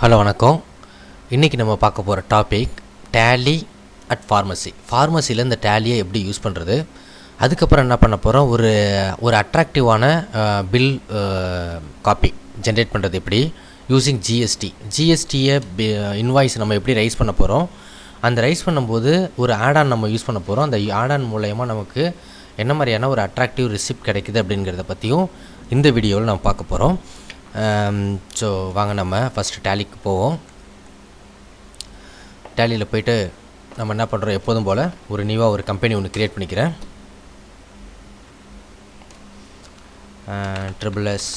Hello வணக்கம். இன்றைக்கி நம்ம பார்க்க போகிற டாபிக் டேலி அட் ஃபார்மசி ஃபார்மசியில் இந்த டேலியை எப்படி யூஸ் பண்ணுறது அதுக்கப்புறம் என்ன பண்ண போகிறோம் ஒரு ஒரு அட்ராக்டிவான பில் காப்பி ஜென்ரேட் பண்ணுறது எப்படி? யூஸிங் ஜிஎஸ்டி ஜிஎஸ்டியை இன்வாய்ஸ் நம்ம எப்படி ரைஸ் பண்ண போகிறோம் அந்த ரைஸ் பண்ணும்போது ஒரு ஆடான் நம்ம யூஸ் பண்ண போகிறோம் அந்த ஆடான் மூலயமா நமக்கு என்ன மாதிரியான ஒரு அட்ராக்டிவ் ரிசிப்ட் கிடைக்குது அப்படிங்கிறத பற்றியும் இந்த வீடியோவில் நம்ம பார்க்க போகிறோம் Um, ஸோ வாங்க நம்ம ஃபஸ்ட்டு டேலிக்கு போவோம். டேலியில் போயிட்டு நம்ம என்ன பண்ணுறோம் எப்போதும் போல் ஒரு நியூவாக ஒரு கம்பெனி ஒன்று க்ரியேட் பண்ணிக்கிறேன். ட்ரிபிள் எஸ்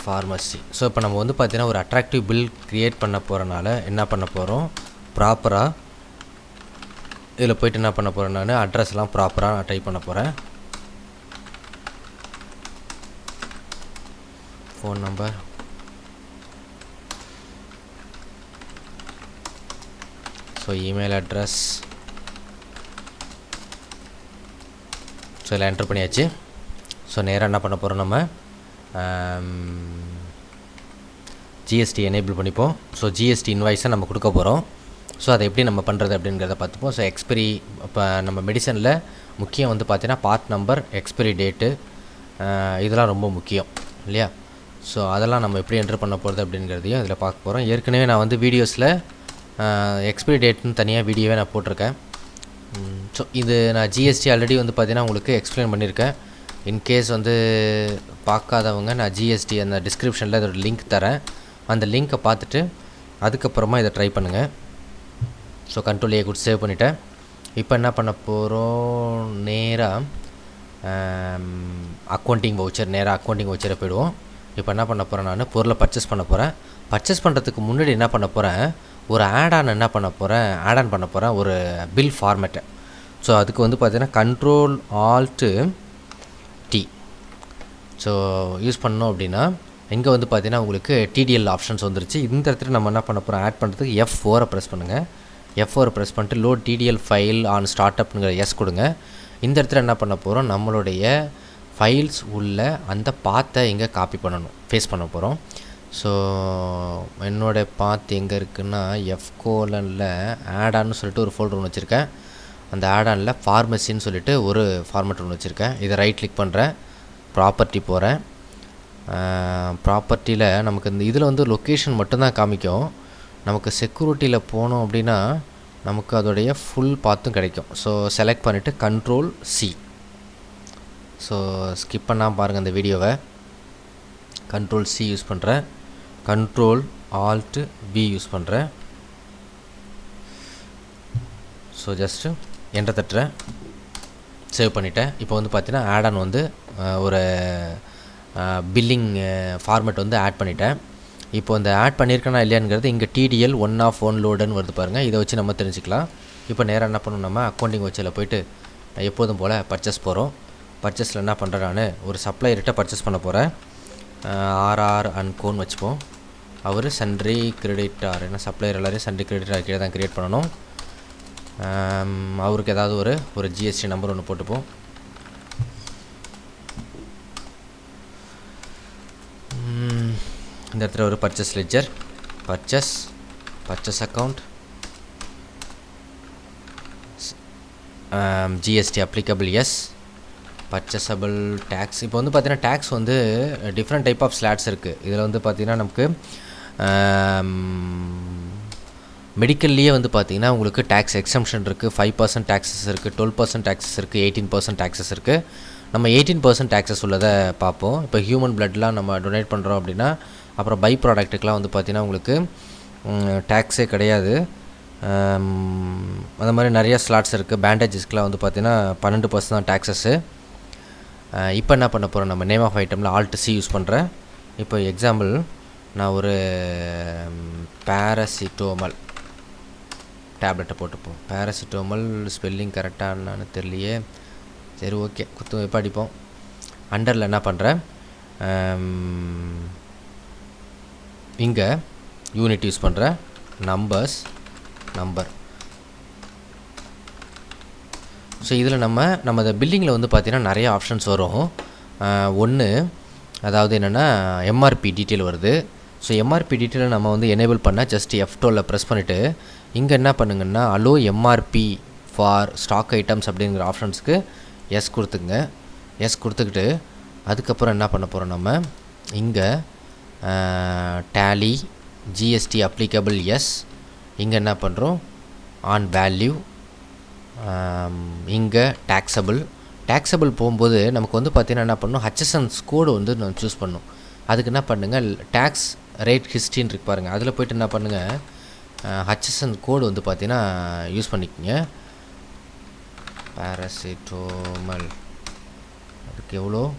ஃபார்மசி ஸோ இப்போ நம்ம வந்து பார்த்திங்கன்னா ஒரு அட்ராக்டிவ் பில் க்ரியேட் பண்ண போகிறனால என்ன பண்ண போகிறோம் ப்ராப்பராக இதில் போயிட்டு என்ன பண்ண போகிறேன் நான்? அட்ரஸ்லாம் ப்ராப்பராக நான் டைப் பண்ண போகிறேன் phone number so email address so இதில் என்ட்ரு பண்ணியாச்சு. ஸோ நேராக என்ன பண்ண போகிறோம் நம்ம? ஜிஎஸ்டி எனேபிள் பண்ணிப்போம். ஸோ ஜிஎஸ்டி இன்வாய்ஸை நம்ம கொடுக்க போகிறோம் ஸோ அதை எப்படி நம்ம பண்ணுறது அப்படிங்கிறத பார்த்துப்போம். ஸோ எக்ஸ்பிரி இப்போ நம்ம மெடிசனில் முக்கியம் வந்து பார்த்தீங்கன்னா பார்ட் நம்பர் எக்ஸ்பிரி டேட்டு இதெல்லாம் ரொம்ப முக்கியம். இல்லையா? ஸோ அதெல்லாம் நம்ம எப்படி என்ட்ரு பண்ண போகிறது அப்படிங்கிறதையும் இதில் பார்க்க போகிறோம் ஏற்கனவே நான் வந்து வீடியோஸில் எக்ஸ்பிரி டேட்னு தனியாக வீடியோவே நான் போட்டிருக்கேன். ஸோ இது நான் ஜிஎஸ்டி ஆல்ரெடி வந்து பார்த்தீங்கன்னா உங்களுக்கு எக்ஸ்பிளைன் பண்ணியிருக்கேன் இன்கேஸ் வந்து பார்க்காதவங்க நான் ஜிஎஸ்டி அந்த டிஸ்கிரிப்ஷனில் இதோட லிங்க் தரேன். அந்த லிங்க்கை பார்த்துட்டு அதுக்கப்புறமா இதை ட்ரை பண்ணுங்கள் ஸோ கண்ட்ரோல் ஏ கொடுத்து சேவ் பண்ணிவிட்டேன் இப்போ என்ன பண்ண போகிறோம் நேராக அக்கௌண்டிங் வவுச்சர் நேராக அக்கௌண்டிங் வவுச்சரை போயிடுவோம். இப்போ என்ன பண்ண போகிறேன் நான்? பொருளை பர்ச்சேஸ் பண்ண போகிறேன் பர்ச்சேஸ் பண்ணுறதுக்கு முன்னாடி என்ன பண்ண போகிறேன் ஒரு ஆடான் என்ன பண்ண போகிறேன் ஆட் ஆன் பண்ண போகிறேன் ஒரு பில் ஃபார்மேட்டை ஸோ அதுக்கு வந்து பார்த்தீங்கன்னா control alt D so use பண்ணோம் அப்படின்னா இங்கே வந்து பார்த்தீங்கன்னா உங்களுக்கு டிடிஎல் ஆப்ஷன்ஸ் வந்துருச்சு. இந்த இடத்துல நம்ம என்ன பண்ண போகிறோம் ஆட் பண்ணுறதுக்கு எஃப் ஃபோரை ப்ரெஸ் பண்ணுங்கள் எஃப் ஃபோரை ப்ரெஸ் பண்ணிட்டு load TDL file on start அப்னுங்கிற yes கொடுங்க. இந்த இடத்துல என்ன பண்ண போகிறோம் நம்மளுடைய ஃபைல்ஸ் உள்ள அந்த பாத்தை எங்கே காப்பி பண்ணணும் ஃபேஸ் பண்ண போகிறோம் ஸோ என்னோடய பாத் எங்கே இருக்குன்னா எஃப் கோலனில் ஆடான்னு சொல்லிட்டு ஒரு ஃபோல்டர் ஒன்று வச்சுருக்கேன். அந்த ஆடானில் ஃபார்மசின்னு சொல்லிட்டு ஒரு ஃபார்மேட் ஒன்று வச்சுருக்கேன். இதை ரைட் கிளிக் பண்ணுறேன் ப்ராப்பர்ட்டி போகிறேன் ப்ராப்பர்ட்டியில் நமக்கு இந்த இதில் வந்து லொக்கேஷன் மட்டும்தான் காமிக்கும். நமக்கு செக்யூரிட்டியில் போனோம் அப்படின்னா நமக்கு அதோடைய ஃபுல் பாத்தும் கிடைக்கும். ஸோ செலக்ட் பண்ணிவிட்டு கண்ட்ரோல் சி ஸோ ஸ்கிப் பண்ணால் பாருங்கள் இந்த வீடியோவை. கண்ட்ரோல் சி யூஸ் பண்ணுறேன் கண்ட்ரோல் ஆல்ட்டு வி யூஸ் பண்ணுறேன் ஸோ ஜஸ்ட்டு என்ற தட்டுறேன். சேவ் பண்ணிவிட்டேன் இப்போ வந்து பார்த்தீங்கன்னா ஆட் ஆன் வந்து ஒரு பில்லிங் ஃபார்மேட் வந்து ஆட் பண்ணிட்டேன். இப்போ இந்த ஆட் பண்ணியிருக்கேனா இல்லையாங்கிறது இங்கே டிடிஎல் ஒன் ஆஃப் ஒன் லோடுன்னு வருது பாருங்கள் இதை வச்சு நம்ம தெரிஞ்சுக்கலாம். இப்போ நேராக என்ன பண்ணணும் நம்ம அக்கௌண்டிங் வச்சில் போயிட்டு எப்போதும் போல் பர்ச்சேஸ் போகிறோம் பர்ச்சேஸில் என்ன பண்ணுறேன் நான் ஒரு சப்ளையர்கிட்ட பர்ச்சேஸ் பண்ண போகிறேன் ஆர்ஆர் அண்ட் கோன் வச்சுப்போம். அவர் சன்ட்ரி கிரெடிட்டார் ஏன்னா சப்ளையர் எல்லோரும் சன்ட்ரி கிரெடிட்டார் கீழே தான் க்ரியேட் பண்ணணும். அவருக்கு ஏதாவது ஒரு ஒரு ஜிஎஸ்டி நம்பர் ஒன்று போட்டுப்போம். இந்த இடத்துல ஒரு purchase ledger purchase purchase account GST applicable yes purchasable tax இப்போ வந்து பார்த்திங்கன்னா டேக்ஸ் வந்து டிஃப்ரெண்ட் டைப் ஆஃப் ஸ்லாட்ஸ் இருக்குது இதில் வந்து பார்த்திங்கன்னா நமக்கு மெடிக்கல்லையே வந்து பார்த்திங்கன்னா உங்களுக்கு டேக்ஸ் எக்ஸம்ஷன் இருக்குது ஃபைவ் பர்சன்ட் டேக்ஸஸ் இருக்குது டுவெல் பர்சன்ட் டேக்ஸஸ் இருக்குது எயிட்டீன் பர்சன்ட் டேக்ஸஸ் இருக்குது நம்ம எயிட்டீன் பர்சன்ட் டேக்ஸஸ் உள்ளதை பார்ப்போம் இப்போ ஹியூமன் பிளட்லாம் நம்ம டொனேட் பண்ணுறோம் அப்படின்னா அப்புறம் பை ப்ராடக்ட்டுக்கெலாம் வந்து பார்த்திங்கன்னா உங்களுக்கு டேக்ஸே கிடையாது. அந்த மாதிரி நிறைய ஸ்லாட்ஸ் இருக்குது பேண்டேஜஸ்க்கெலாம் வந்து பார்த்திங்கன்னா பன்னெண்டு பர்சன்ட் தான் டேக்ஸஸ்ஸு இப்போ என்ன பண்ண போகிறோம் நம்ம நேம் ஆஃப் ஐட்டமில் ஆல்ட் சி யூஸ் பண்ணுறேன் இப்போ எக்ஸாம்பிள் நான் ஒரு பேரசிட்டோமல் டேப்லெட்டை போட்டுப்போம். பேரசிட்டோமல் ஸ்பெல்லிங் கரெக்டானான்னு தெரியலையே. சரி ஓகே குத்து எப்போ அடிப்போம். அண்டரில் என்ன பண்ணுறேன் இங்கே யூனிட் யூஸ் பண்ணுறேன் நம்பர்ஸ் நம்பர் ஸோ இதில் நம்ம நம்ம இந்த பில்லிங்கில் வந்து பார்த்திங்கன்னா நிறைய ஆப்ஷன்ஸ் வரும். ஒன்று அதாவது என்னென்னா எம்ஆர்பி டீட்டெயில் வருது. ஸோ எம்ஆர்பி டீட்டெயிலை நம்ம வந்து எனேபிள் பண்ணால் ஜஸ்ட் எஃப் டுவெல்ல ப்ரெஸ் பண்ணிவிட்டு இங்கே என்ன பண்ணுங்கன்னா allow MRP for stock items அப்படிங்கிற ஆப்ஷன்ஸுக்கு எஸ் கொடுத்துங்க எஸ் கொடுத்துக்கிட்டு அதுக்கப்புறம் என்ன பண்ண போகிறோம் நம்ம? இங்கே டேலி ஜிஎஸ்டி அப்ளிகபிள் எஸ் இங்கே என்ன பண்ணுறோம் ஆன் வேல்யூ இங்கே டேக்ஸபிள் டேக்ஸபிள் போகும்போது நமக்கு வந்து பார்த்திங்கன்னா என்ன பண்ணணும் ஹச்சசன்ஸ் கோடு வந்து நம்ம சூஸ் பண்ணணும் அதுக்கு என்ன பண்ணுங்கள் டேக்ஸ் ரேட் ஹிஸ்ட்ரின்னு இருக்கு பாருங்கள் அதில் போய்ட்டு என்ன பண்ணுங்கள் ஹச்சசன் கோடு வந்து பார்த்தீங்கன்னா யூஸ் பண்ணிக்கோங்க. பேராசிட்டோமல் அதுக்கு எவ்வளோ?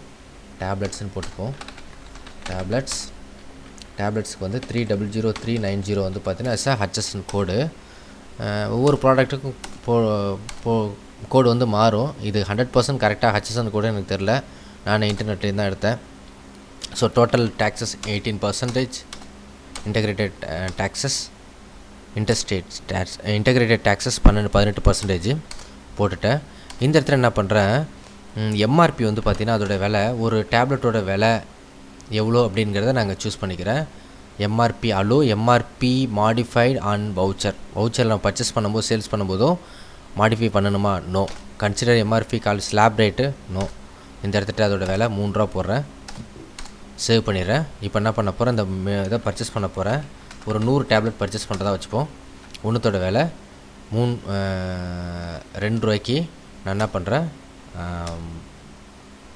டேப்லெட்ஸ்னு போட்டுப்போம். டேப்லெட்ஸ் டேப்லெட்ஸ்க்கு வந்து three double zero three nine zero வந்து பார்த்தீங்கன்னா எஸ் கோடு ஒவ்வொரு ப்ராடக்ட்டுக்கும் போ போ கோடு வந்து மாறும். இது ஹண்ட்ரட் பர்சன்ட் கரெக்டாக ஹச்எஸ்என் கூட எனக்கு தெரில நான் இன்டர்நெட்லேருந்து தான் எடுத்தேன். So total taxes eighteen percentage integrated taxes interstate tax integrated taxes பன்னெண்டு பதினெட்டு பர்சன்டேஜ் போட்டுட்டேன். இந்த இடத்துல என்ன பண்ணுறேன் எம்ஆர்பி வந்து பார்த்திங்கன்னா அதோட விலை ஒரு டேப்லெட்டோட விலை எவ்வளோ அப்படிங்கிறத நாங்கள் சூஸ் பண்ணிக்கிறேன். MRP allow MRP modified on voucher voucher நம்ம பர்ச்சேஸ் பண்ணும்போது சேல்ஸ் பண்ணும்போதும் மாடிஃபை பண்ணணுமா? No consider MRP call slab rate no இந்த இடத்துட்டு அதோட விலை மூணு ரூபா போடுறேன். சேவ் பண்ணிடுறேன். இப்போ என்ன பண்ண போகிறேன் இந்த இதை பர்ச்சேஸ் பண்ண போகிறேன் ஒரு நூறு டேப்லெட் பர்ச்சேஸ் பண்ணுறதா வச்சுப்போம். ஒன்றுத்தோட விலை மூணு ரெண்டு ரூபாய்க்கு நான் என்ன பண்ணுறேன்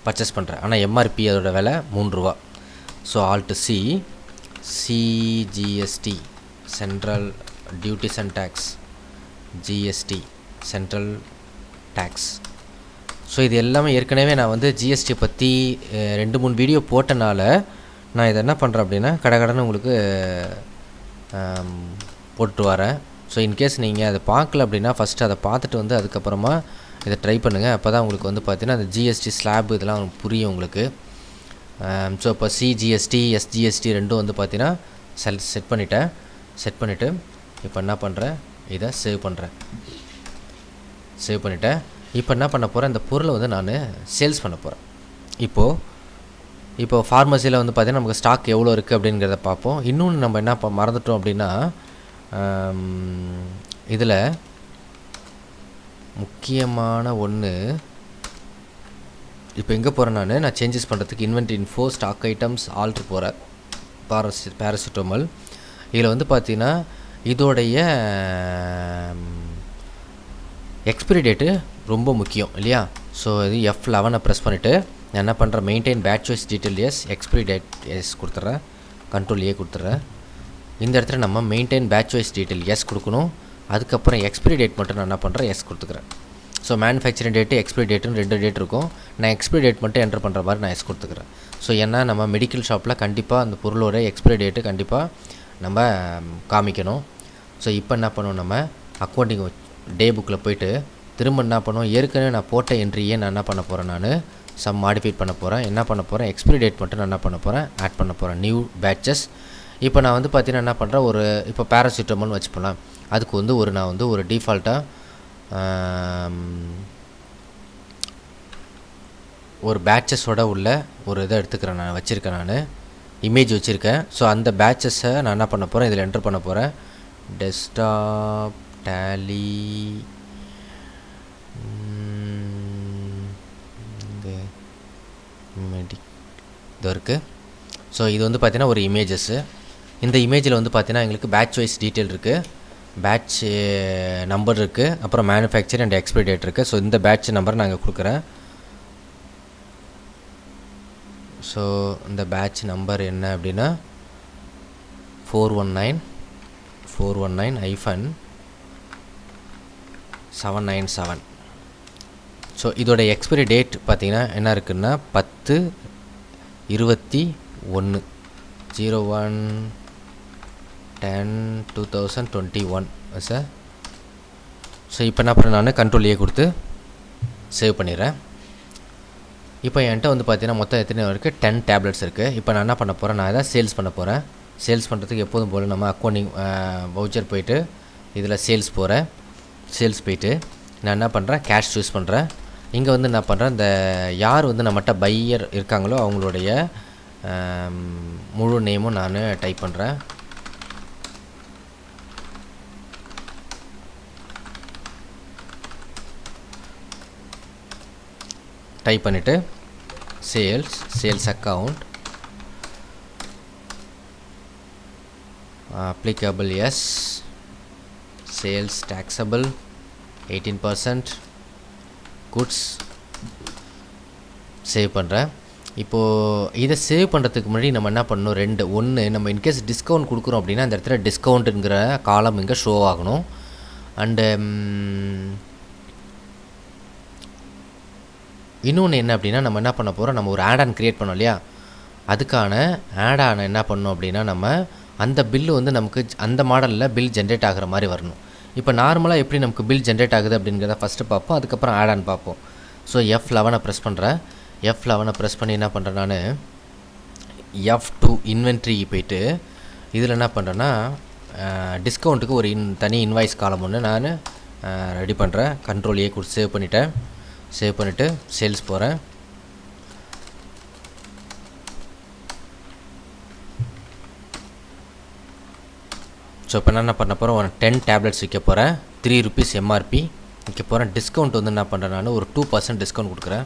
பர்ச்சேஸ் பண்ணுறேன் ஆனால் எம்ஆர்பி அதோட விலை மூணு ரூபா. So alt C CGST central duties and tax GST central tax so இது எல்லாமே ஏற்கனவே நான் வந்து ஜிஎஸ்டி பற்றி ரெண்டு மூணு வீடியோ போட்டனால நான் இதை என்ன பண்ணுறேன் அப்படின்னா கடகடன்னு உங்களுக்கு போட்டு வரேன். ஸோ இன்கேஸ் நீங்கள் அதை பார்க்கல அப்படின்னா ஃபஸ்ட்டு அதை பார்த்துட்டு வந்து அதுக்கப்புறமா இதை ட்ரை பண்ணுங்கள் அப்போ தான் உங்களுக்கு வந்து பார்த்திங்கன்னா அந்த ஜிஎஸ்டி ஸ்லாப் இதெல்லாம் புரியும் உங்களுக்கு. ஸோ இப்போ சிஜிஎஸ்டி எஸ்ஜிஎஸ்டி ரெண்டும் வந்து பார்த்தீங்கன்னா செல் செட் பண்ணிட்டேன். செட் பண்ணிவிட்டு இப்போ என்ன பண்ணுறேன் இதை சேவ் பண்ணுறேன் சேவ் பண்ணிவிட்டேன் இப்போ என்ன பண்ண போகிறேன் இந்த பொருளை வந்து நான் சேல்ஸ் பண்ண போகிறேன் இப்போது இப்போ ஃபார்மசியில் வந்து பார்த்திங்கன்னா நமக்கு ஸ்டாக் எவ்வளோ இருக்குது அப்படிங்கிறத பார்ப்போம். இன்னொன்று நம்ம என்ன ப மறந்துட்டோம் அப்படின்னா um, இதில் முக்கியமான ஒன்று இப்போ எங்கே போகிறேன் நான்? நான் சேஞ்சஸ் பண்ணுறதுக்கு invent info stock items alter போகிறேன். பாரசி பேராசிட்டோமல் இதில் வந்து பார்த்தீங்கன்னா இதோடைய எக்ஸ்பிரி டேட்டு ரொம்ப முக்கியம் இல்லையா? ஸோ இது எஃப் லெவனை ப்ரெஸ் பண்ணிவிட்டு நான் என்ன பண்ணுறேன்? Maintain batch wise detail yes expiry date yes கொடுத்துட்றேன். கண்ட்ரோல் ஏ கொடுத்துட்றேன். இந்த இடத்துல நம்ம maintain batch wise detail yes கொடுக்கணும். அதுக்கப்புறம் எக்ஸ்பிரி டேட் மட்டும் நான் என்ன பண்ணுறேன்? எஸ் கொடுத்துக்கிறேன். ஸோ மேனுஃபேக்சரிங் டேட்டு எக்ஸ்பிரி டேட்டுன்னு ரெண்டு டேட் இருக்கும். நான் எக்ஸ்பிரி டேட் மட்டும் என்டர் பண்ணுற மாதிரி நான் எஸ் கொடுத்துக்கிறேன். ஸோ ஏன்னா நம்ம மெடிக்கல் ஷாப்பில் கண்டிப்பாக அந்த பொருளோட எக்ஸ்பிரி டேட்டு கண்டிப்பாக நம்ம காமிக்கணும். ஸோ இப்போ என்ன பண்ணுவோம் நம்ம? அக்கௌண்டிங் டே புக்கில் போயிட்டு திரும்ப என்ன பண்ணுவோம் ஏற்கனவே நான் போட்ட என்ட்ரியே நான் என்ன பண்ண போகிறேன் நான்? சம் மாடிஃபை பண்ண போகிறேன் என்ன பண்ண போகிறேன் எக்ஸ்பிரி டேட் மட்டும் நான் என்ன பண்ண போகிறேன் ஆட் பண்ண போகிறேன் நியூ பேட்சஸ் இப்போ நான் வந்து பார்த்தீங்கன்னா என்ன பண்ணுறேன் ஒரு இப்போ பேராசிட்டமால்னு வச்சுப்போலாம் அதுக்கு வந்து ஒரு நான் வந்து ஒரு டிஃபால்ட்டாக ஒரு பேட்சஸோட உள்ள ஒரு இதை எடுத்துக்கிறேன் நான் வச்சுருக்கேன் நான். இமேஜ் வச்சுருக்கேன். ஸோ அந்த பேட்சஸை நான் என்ன பண்ண போகிறேன் இதில் என்டர் பண்ண போகிறேன் டெஸ்க்டாப் டேலி மெடிக் இது இருக்குது ஸோ இது வந்து பார்த்திங்கன்னா ஒரு இமேஜஸ்ஸு இந்த இமேஜில் வந்து பார்த்திங்கன்னா எங்களுக்கு பேட்ச் வைஸ் டீட்டெயில் இருக்குது பேட்ச் நம்பர் இருக்குது அப்புறம் மேனுஃபேக்சர் அண்ட் எக்ஸ்பிரி டேட் இருக்குது ஸோ இந்த பேட்ச் நம்பர் நாங்கள் கொடுக்குறேன். ஸோ இந்த பேட்ச் நம்பர் என்ன அப்படின்னா four one nine four one nine five seven nine seven so இதோட எக்ஸ்பிரி டேட் பார்த்திங்கன்னா என்ன இருக்குன்னா பத்து இருபத்தி ஒன்று zero one ten two thousand twenty one sir so இப்போ என்ன பண்ண நான்? கண்ட்ரோல் ஏ கொடுத்து சேவ் பண்ணிடுறேன். இப்போ என்கிட்ட வந்து பார்த்தீங்கன்னா மொத்தம் எத்தனை இருக்குது டென் டேப்லெட்ஸ் இருக்குது இப்போ நான் என்ன பண்ண போகிறேன் நான் எதாவது சேல்ஸ் பண்ண போகிறேன் சேல்ஸ் பண்ணுறதுக்கு எப்போதும் போல் நம்ம அக்கௌண்டிங் வவுச்சர் போயிட்டு இதில் சேல்ஸ் போகிறேன் சேல்ஸ் போயிட்டு நான் என்ன பண்ணுறேன் கேஷ் சூஸ் பண்ணுறேன் இங்கே வந்து என்ன பண்ணுறேன் இந்த யார் வந்து நம்மகிட்ட பையர் இருக்காங்களோ அவங்களுடைய முழு நேமும் நான் டைப் பண்ணுறேன் டைப் பண்ணிவிட்டு sales sales account applicable yes sales taxable 18% goods save பண்ணுறேன் இப்போது இதை சேவ் பண்ணுறதுக்கு முன்னாடி நம்ம என்ன பண்ணணும்? ரெண்டு ஒன்று நம்ம இன்கேஸ் டிஸ்கவுண்ட் கொடுக்குறோம் அப்படின்னா அந்த இடத்துல டிஸ்கவுண்ட்டுங்கிற காலம் இங்கே ஷோ ஆகணும். அண்டு இன்னொன்று என்ன அப்படின்னா நம்ம என்ன பண்ண போகிறோம் நம்ம ஒரு ஆட் ஆன் க்ரியேட் பண்ணோம் இல்லையா? அதுக்கான ஆட் ஆன் என்ன பண்ணோம் அப்படின்னா நம்ம அந்த பில்லு வந்து நமக்கு அந்த மாடலில் பில் ஜென்ரேட் ஆகிற மாதிரி வரணும். இப்போ நார்மலாக எப்படி நமக்கு பில் ஜென்ரேட் ஆகுது அப்படிங்கிறத ஃபஸ்ட்டு பார்ப்போம். அதுக்கப்புறம் ஆட் ஆன் பார்ப்போம். ஸோ எஃப் லெவனை ப்ரெஸ் பண்ணுறேன் எஃப் லெவனை ப்ரெஸ் பண்ணி என்ன பண்ணுறேன் நான்? எஃப் டூ இன்வென்ட்ரிக்கு போயிட்டு இதில் என்ன பண்ணுறேன்னா டிஸ்கவுண்ட்டுக்கு ஒரு இன் தனி இன்வாய்ஸ் காலம் ஒன்று நான் ரெடி பண்ணுறேன் கண்ட்ரோல் ஏ கொடுத்து சேவ் பண்ணிட்டேன். சேவ் பண்ணிவிட்டு சேல்ஸ் போகிறேன் ஸோ இப்போ நான் என்ன பண்ண போகிறேன் ஒரு டென் டேப்லெட்ஸ் விற்க போகிறேன் த்ரீ ருபீஸ் எம்ஆர்பி விற்க போகிறேன் டிஸ்கவுண்ட் வந்து என்ன பண்ணுறேன் நான்? ஒரு டூ பர்சன்ட் டிஸ்கவுண்ட் கொடுக்குறேன்.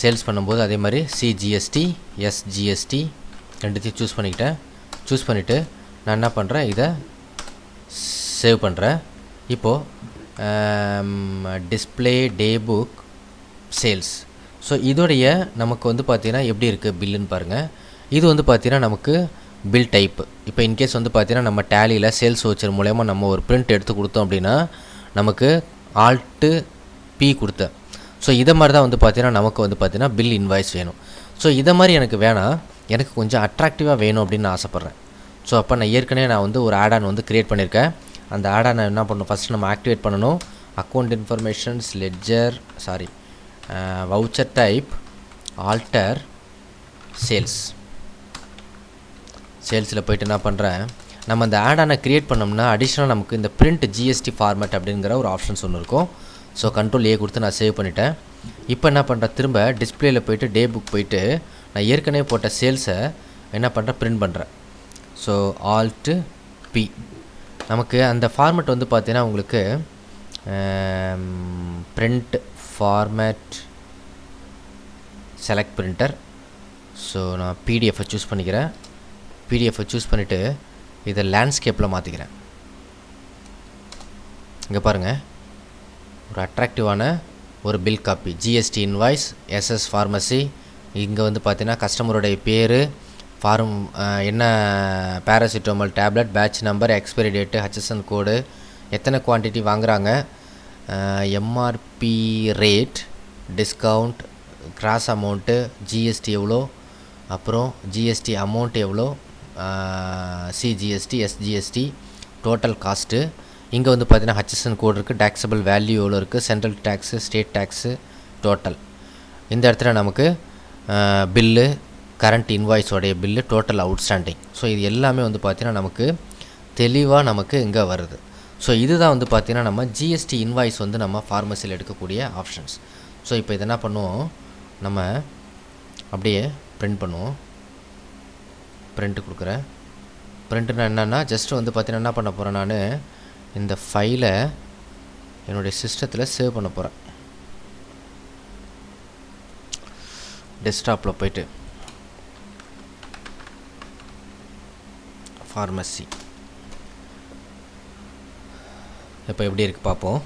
சேல்ஸ் பண்ணும்போது அதே மாதிரி சிஜிஎஸ்டி எஸ்ஜிஎஸ்டி ரெண்டுத்தையும் சூஸ் பண்ணிக்கிட்டேன். சூஸ் பண்ணிவிட்டு நான் என்ன பண்ணுறேன் இதை சேவ் பண்ணுறேன் இப்போது display day book sales so இதோடைய நமக்கு வந்து பார்த்திங்கன்னா எப்படி இருக்குது பில்லுன்னு பாருங்கள் இது வந்து பார்த்திங்கன்னா நமக்கு பில் டைப்பு இப்போ இன்கேஸ் வந்து பார்த்திங்கன்னா நம்ம டேலியில் சேல்ஸ் வச்சர் மூலயமா நம்ம ஒரு பிரிண்ட் எடுத்து கொடுத்தோம் அப்படின்னா நமக்கு ஆல்ட்டு பி கொடுத்தேன் ஸோ இதை மாதிரி தான் வந்து பார்த்திங்கன்னா நமக்கு வந்து பார்த்திங்கன்னா பில் இன்வாய்ஸ் வேணும். ஸோ இதை மாதிரி எனக்கு வேணாம் எனக்கு கொஞ்சம் அட்ராக்டிவாக வேணும் அப்படின்னு நான் ஆசைப்பட்றேன். ஸோ அப்போ நான் ஏற்கனவே நான் வந்து ஒரு ஆட் ஆன் வந்து க்ரியேட் பண்ணியிருக்கேன். அந்த ஆடை நான் என்ன பண்ணணும்? ஃபஸ்ட்டு நம்ம ஆக்டிவேட் பண்ணணும். Account informations ledger sorry voucher type alter sales சேல்ஸில் போயிட்டு என்ன பண்ணுறேன் நம்ம அந்த ஆடானை க்ரியேட் பண்ணோம்னா அடிஷ்னலாக நமக்கு இந்த பிரிண்ட் ஜிஎஸ்டி ஃபார்மேட் அப்படிங்கிற ஒரு ஆப்ஷன்ஸ் ஒன்று இருக்கும். ஸோ கண்ட்ரோல் ஏ கொடுத்து நான் சேவ் பண்ணிட்டேன். இப்போ என்ன பண்ணுறேன் திரும்ப டிஸ்பிளேயில் போயிட்டு டே புக் போயிட்டு நான் ஏற்கனவே போட்ட சேல்ஸை என்ன பண்ணுறேன் பிரிண்ட் பண்ணுறேன் ஸோ ஆல்ட்டு பி நமக்கு அந்த ஃபார்மெட் வந்து பார்த்தீங்கன்னா உங்களுக்கு print format select printer so நான் பிடிஎஃப்பை சூஸ் பண்ணிக்கிறேன். பிடிஎஃப்பை சூஸ் பண்ணிவிட்டு இதை லேண்ட்ஸ்கேப்பில் மாற்றிக்கிறேன் இங்கே பாருங்கள் ஒரு அட்ராக்டிவான ஒரு bill copy GST invoice SS pharmacy இங்கே வந்து பார்த்தீங்கன்னா கஸ்டமருடைய பேர் ஃபார்ம் என்ன paracetamol tablet batch number expiry date HSN code எத்தனை குவான்டிட்டி வாங்குகிறாங்க MRP rate discount gross amount GST எவ்வளோ? அப்புறம் ஜிஎஸ்டி அமௌண்ட் எவ்வளோ? சிஜிஎஸ்டி எஸ்ஜிஎஸ்டி டோட்டல் காஸ்ட்டு இங்கே வந்து பார்த்தீங்கன்னா ஹச்எஸ்என் கோடு இருக்குது டேக்ஸபிள் வேல்யூ எவ்வளோ இருக்குது central tax state tax total இந்த இடத்துல நமக்கு பில்லு கரண்ட் இன்வாய்ஸோடைய பில்லு டோட்டல் அவுட்ஸ்டாண்டிங் ஸோ இது எல்லாமே வந்து பார்த்திங்கன்னா நமக்கு தெளிவாக நமக்கு இங்கே வருது. ஸோ இதுதான் வந்து பார்த்திங்கன்னா நம்ம ஜிஎஸ்டி இன்வாய்ஸ் வந்து நம்ம ஃபார்மசியில் எடுக்கக்கூடிய ஆப்ஷன்ஸ் ஸோ இப்போ இது என்ன பண்ணுவோம்? நம்ம அப்படியே பிரிண்ட் பண்ணுவோம். பிரிண்ட்டு கொடுக்குறேன். பிரிண்ட்னா என்னென்னா ஜஸ்ட் வந்து பார்த்தீங்கன்னா என்ன பண்ண போகிறேன் நான்? இந்த ஃபைலை என்னுடைய சிஸ்டத்தில் சேவ் பண்ண போகிறேன் டெஸ்க்டாப்பில் போயிட்டு. ஃபார்மசி இப்போ எப்படி இருக்குது பார்ப்போம்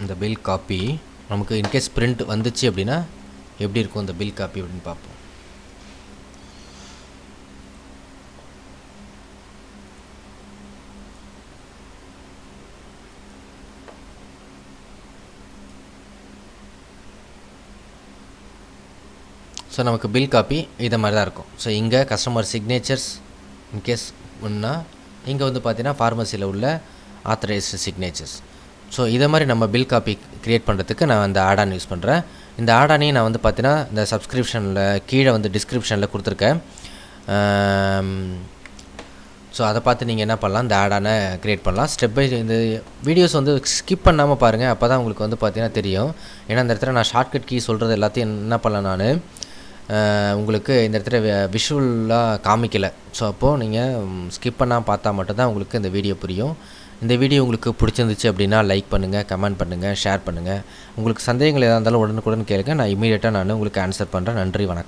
இந்த பில் காப்பி நமக்கு இன்கேஸ் பிரிண்ட் வந்துச்சு அப்படின்னா எப்படி இருக்கும் இந்த பில் காப்பி அப்படின்னு பார்ப்போம் ஸோ நமக்கு பில் காப்பி இதை மாதிரி தான் இருக்கும். ஸோ இங்கே கஸ்டமர் சிக்னேச்சர்ஸ் இன்கேஸ் ஒன்றா இங்கே வந்து பார்த்தீங்கன்னா ஃபார்மசியில் உள்ள ஆத்தரைஸ்டு சிக்னேச்சர்ஸ் ஸோ இதை மாதிரி நம்ம பில் காப்பி க்ரியேட் பண்ணுறதுக்கு நான் அந்த ஆடான் யூஸ் பண்ணுறேன் இந்த ஆடானையும் நான் வந்து பார்த்தீங்கன்னா இந்த சப்ஸ்கிரிப்ஷனில் கீழே வந்து டிஸ்கிரிப்ஷனில் கொடுத்துருக்கேன். ஸோ அதை பார்த்து நீங்கள் என்ன பண்ணலாம்? இந்த ஆடான க்ரியேட் பண்ணலாம். ஸ்டெப் பை இந்த வீடியோஸ் வந்து ஸ்கிப் பண்ணாமல் பாருங்கள் அப்போ தான் உங்களுக்கு வந்து பார்த்தீங்கன்னா தெரியும். ஏன்னா இந்த இடத்துல நான் ஷார்ட்கட் கீ சொல்கிறது எல்லாத்தையும் என்ன பண்ணலாம் நான்? உங்களுக்கு இந்த இடத்துல விஷுவலாக காமிக்கலை. ஸோ அப்போது நீங்கள் ஸ்கிப் பண்ணால் பார்த்தா மட்டும்தான் உங்களுக்கு இந்த வீடியோ புரியும். இந்த வீடியோ உங்களுக்கு பிடிச்சிருந்துச்சு அப்படின்னா லைக் பண்ணுங்கள் கமெண்ட் பண்ணுங்கள் ஷேர் பண்ணுங்கள் உங்களுக்கு சந்தேகங்கள் எதாக இருந்தாலும் உடனுக்குடன் கேளுங்க. நான் இமீடியட்டாக நான் உங்களுக்கு ஆன்சர் பண்ணுறேன் நன்றி வணக்கம்.